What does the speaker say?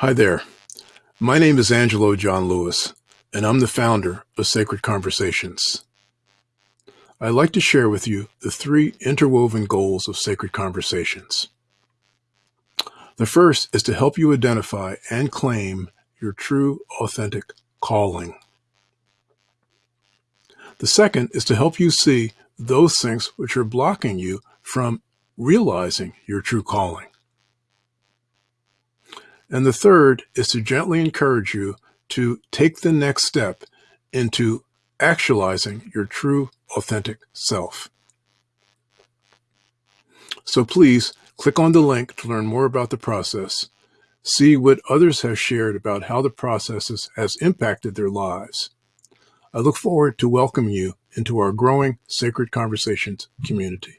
Hi there. My name is Angelo John Lewis, and I'm the founder of Sacred Conversations. I'd like to share with you the three interwoven goals of Sacred Conversations. The first is to help you identify and claim your true, authentic calling. The second is to help you see those things which are blocking you from realizing your true calling. And the third is to gently encourage you to take the next step into actualizing your true, authentic self. So please click on the link to learn more about the process, see what others have shared about how the process has impacted their lives. I look forward to welcoming you into our growing Sacred Conversations community.